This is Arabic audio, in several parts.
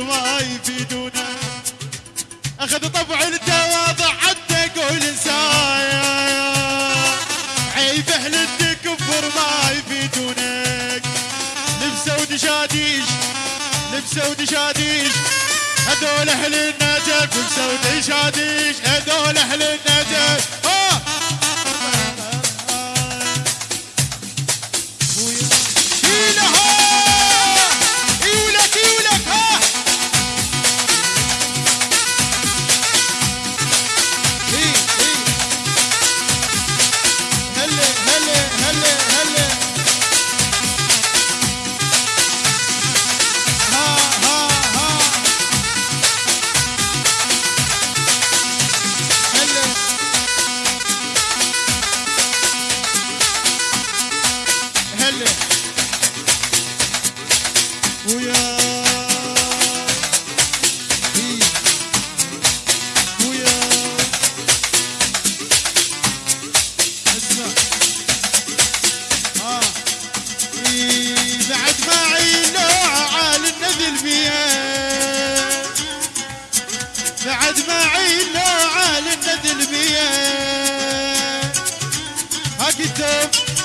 كفر ما يفيدونا أخذ طبع التواضع حتى قول انسان عيب أهل التكبر ما يفيدونك. لبسوا دشاديش لبسوا دشاديش هذول أهل النجف لبسوا دشاديش هذول أهل النجف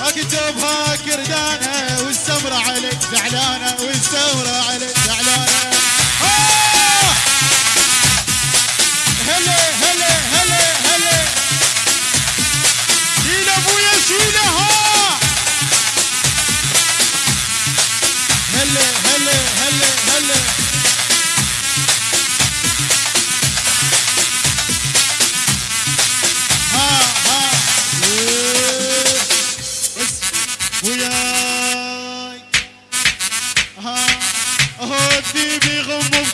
أكتب اكتب ها كردانة والسمرة عليك زعلانة والسمرة عليك زعلانة. هلا هلا هلا هلا.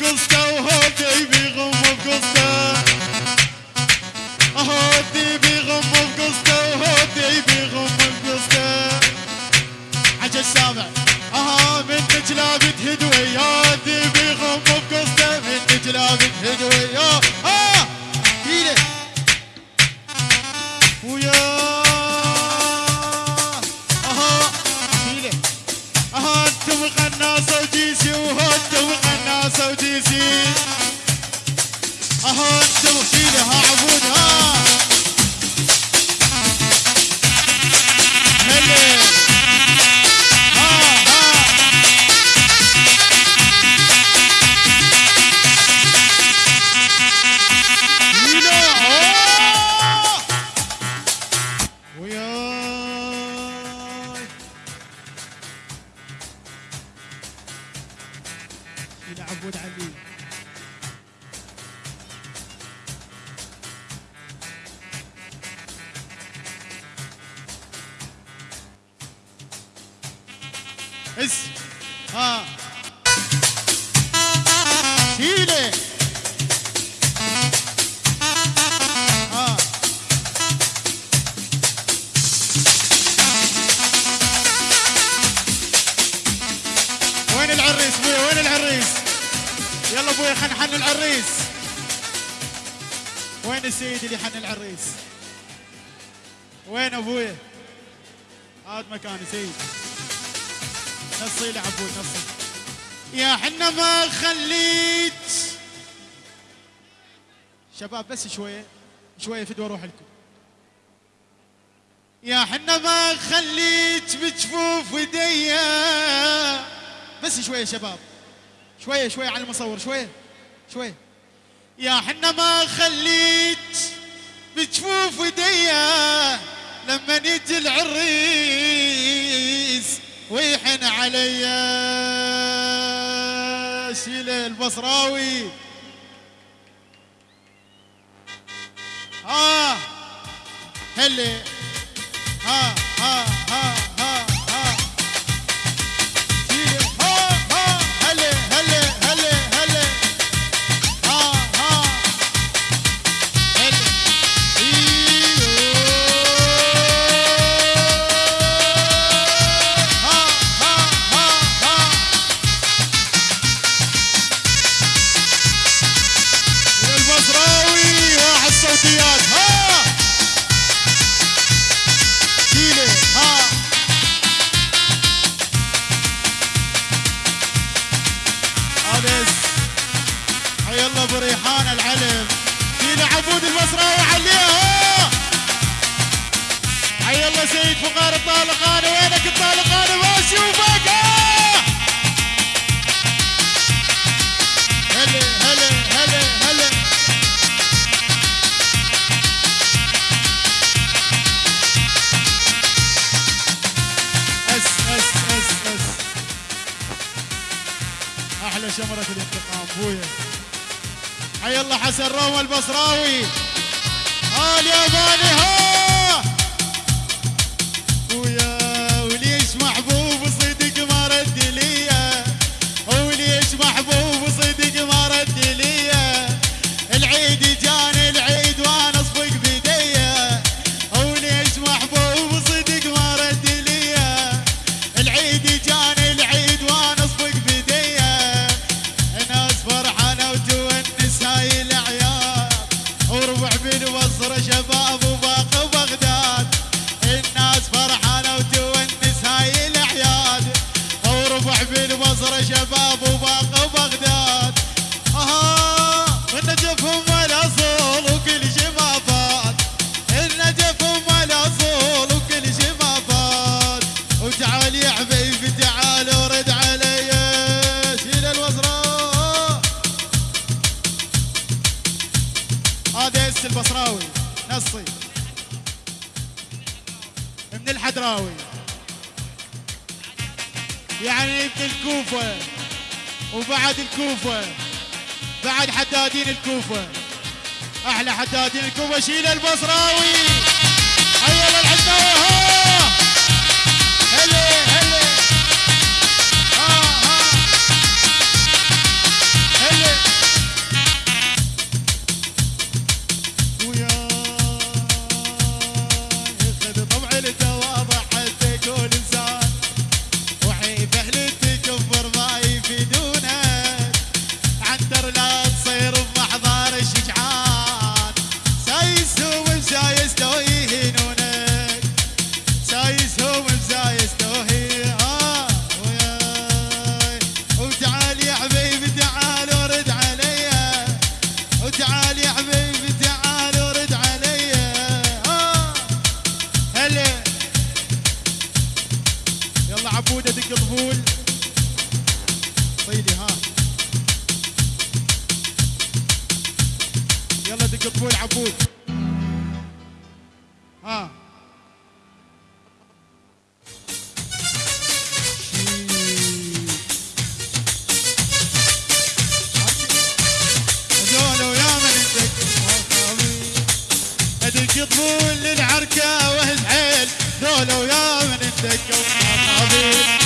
circles عبود علي اس ها. شيله يلا ابويا خلينا نحن العريس. وين السيد اللي حن العريس؟ وين ابويا هذا مكان سيد نصي لي عبود نصي. يا حنا ما خليت. شباب بس شوية شوية فدوى أروح لكم. يا حنا ما خليت بجفوف وديا بس شوية شباب. شوية شوية على المصور شوية شوية يا حنا ما خليت بجفوف وديا لما يجي العريس ويحن عليا شيله البصراوي. ها هلي. ها ها ها ها. ويلا ابو ريحان العلم. فينا عبود المصراوي عليها حي الله سيد فقار الطالقاني وينك الطالقاني ما اشوفك هلا هلا هلا هلا. أس أس أس أس. أحلى شمرة الانتقام حسن روما البصراوي. ها الياباني ها وربع بالبصره شباب وباقي بغداد. أها النجف هم الاصول وكل شي ما فات. النجف هم الاصول وكل شي ما فات. وتعال يا حبيبي تعال ورد علي شيل الوزراء هذا البصراوي نصي. من الحدراوي. يعني ابن الكوفة وبعد الكوفة بعد حدادين الكوفة. أحلى حدادين الكوفة شيل البصراوي. هيا للحداوي طيلي ها يلا دق طبول عبود. ها. طبول للعركة وهز حيل ذول ويا من وما